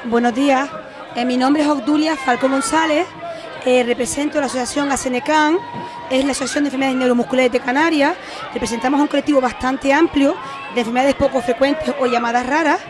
Buenos días. Eh, mi nombre es Obdulia Falco González, eh, represento la asociación ASENECAN, es la Asociación de Enfermedades Neuromusculares de Canarias. Representamos un colectivo bastante amplio de enfermedades poco frecuentes o llamadas raras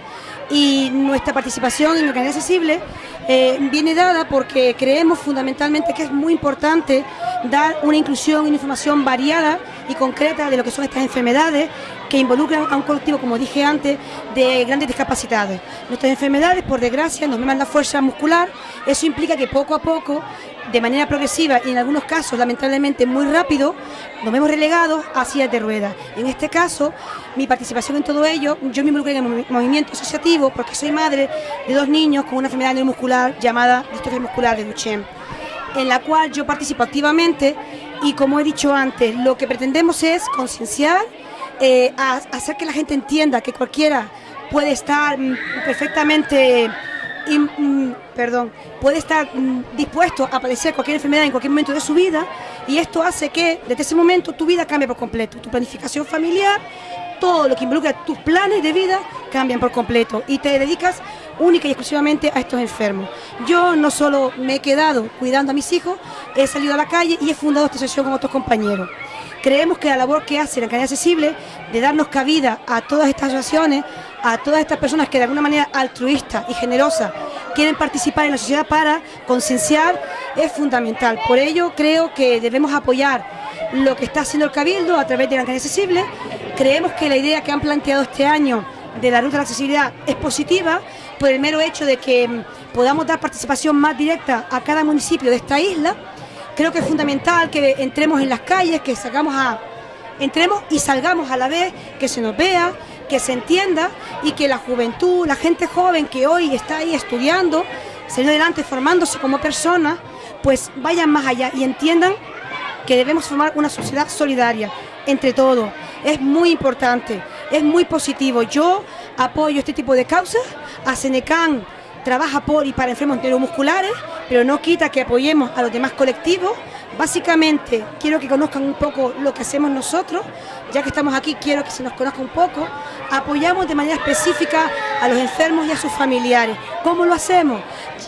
y nuestra participación en Canarias Accesible eh, viene dada porque creemos fundamentalmente que es muy importante dar una inclusión y una información variada y concreta de lo que son estas enfermedades que involucran a un colectivo, como dije antes, de grandes discapacidades. Nuestras enfermedades, por desgracia, nos merman la fuerza muscular, eso implica que poco a poco, de manera progresiva y en algunos casos, lamentablemente, muy rápido, nos vemos relegados a sillas de ruedas. En este caso, mi participación en todo ello, yo me involucré en el movimiento asociativo porque soy madre de dos niños con una enfermedad neuromuscular llamada distrofia muscular de Duchenne, en la cual yo participo activamente y como he dicho antes, lo que pretendemos es concienciar, eh, hacer que la gente entienda que cualquiera puede estar mm, perfectamente, mm, perdón, puede estar mm, dispuesto a padecer cualquier enfermedad en cualquier momento de su vida y esto hace que desde ese momento tu vida cambie por completo, tu planificación familiar, todo lo que involucra tus planes de vida cambian por completo y te dedicas única y exclusivamente a estos enfermos. Yo no solo me he quedado cuidando a mis hijos, he salido a la calle y he fundado esta asociación con otros compañeros. Creemos que la labor que hace la Canal Accesible de darnos cabida a todas estas asociaciones, a todas estas personas que de alguna manera altruista y generosa quieren participar en la sociedad para concienciar, es fundamental. Por ello creo que debemos apoyar lo que está haciendo el Cabildo a través de la Canal Accesible Creemos que la idea que han planteado este año de la ruta de la accesibilidad es positiva por el mero hecho de que mm, podamos dar participación más directa a cada municipio de esta isla. Creo que es fundamental que entremos en las calles, que salgamos a entremos y salgamos a la vez, que se nos vea, que se entienda y que la juventud, la gente joven que hoy está ahí estudiando, saliendo adelante, formándose como personas, pues vayan más allá y entiendan que debemos formar una sociedad solidaria entre todos es muy importante, es muy positivo. Yo apoyo este tipo de causas, a Senecan trabaja por y para enfermos neuromusculares, pero no quita que apoyemos a los demás colectivos. Básicamente, quiero que conozcan un poco lo que hacemos nosotros, ya que estamos aquí, quiero que se nos conozca un poco. Apoyamos de manera específica a los enfermos y a sus familiares. ¿Cómo lo hacemos?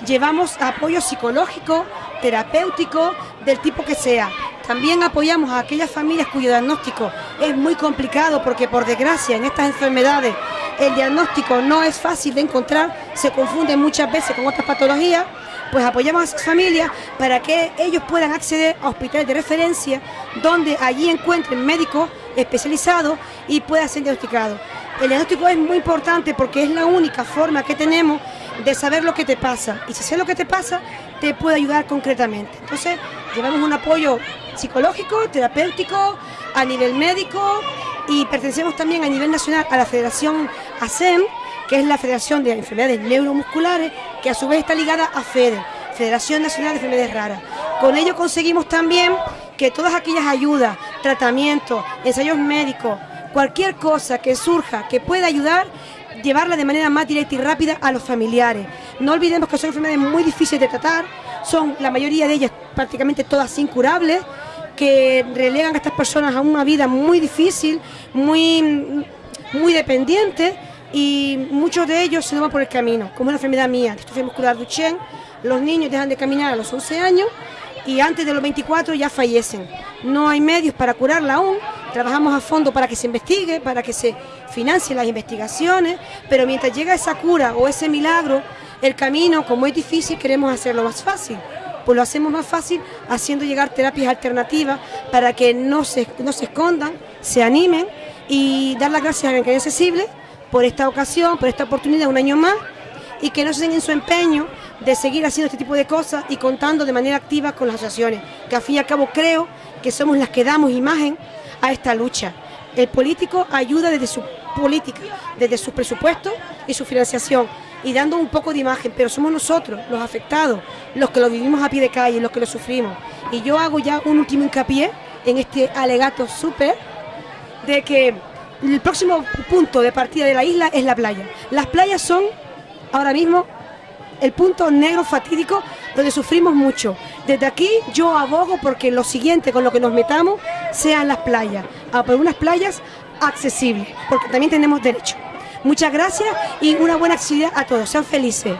Llevamos apoyo psicológico, terapéutico, del tipo que sea. También apoyamos a aquellas familias cuyo diagnóstico es muy complicado porque por desgracia en estas enfermedades el diagnóstico no es fácil de encontrar, se confunde muchas veces con otras patologías, pues apoyamos a esas familias para que ellos puedan acceder a hospitales de referencia donde allí encuentren médicos especializados y puedan ser diagnosticados. El diagnóstico es muy importante porque es la única forma que tenemos de saber lo que te pasa y si sé lo que te pasa te puede ayudar concretamente. Entonces llevamos un apoyo psicológico, terapéutico, a nivel médico y pertenecemos también a nivel nacional a la Federación ASEM, que es la Federación de Enfermedades Neuromusculares, que a su vez está ligada a FEDE, Federación Nacional de Enfermedades Raras. Con ello conseguimos también que todas aquellas ayudas, tratamientos, ensayos médicos, cualquier cosa que surja que pueda ayudar, llevarla de manera más directa y rápida a los familiares. No olvidemos que son enfermedades muy difíciles de tratar, son la mayoría de ellas prácticamente todas incurables, que relegan a estas personas a una vida muy difícil, muy, muy dependiente y muchos de ellos se van por el camino, como una enfermedad mía, distrofia muscular Duchenne, los niños dejan de caminar a los 11 años y antes de los 24 ya fallecen. No hay medios para curarla aún, trabajamos a fondo para que se investigue, para que se financien las investigaciones, pero mientras llega esa cura o ese milagro, el camino, como es difícil, queremos hacerlo más fácil pues lo hacemos más fácil haciendo llegar terapias alternativas para que no se, no se escondan, se animen y dar las gracias a Gran Accesible por esta ocasión, por esta oportunidad, un año más, y que no se den en su empeño de seguir haciendo este tipo de cosas y contando de manera activa con las asociaciones, que al fin y al cabo creo que somos las que damos imagen a esta lucha. El político ayuda desde su política, desde su presupuesto y su financiación, y dando un poco de imagen, pero somos nosotros, los afectados, los que lo vivimos a pie de calle, los que lo sufrimos. Y yo hago ya un último hincapié en este alegato súper de que el próximo punto de partida de la isla es la playa. Las playas son ahora mismo el punto negro fatídico donde sufrimos mucho. Desde aquí yo abogo porque lo siguiente con lo que nos metamos sean las playas, a por unas playas accesibles, porque también tenemos derecho. Muchas gracias y una buena actividad a todos. Sean felices.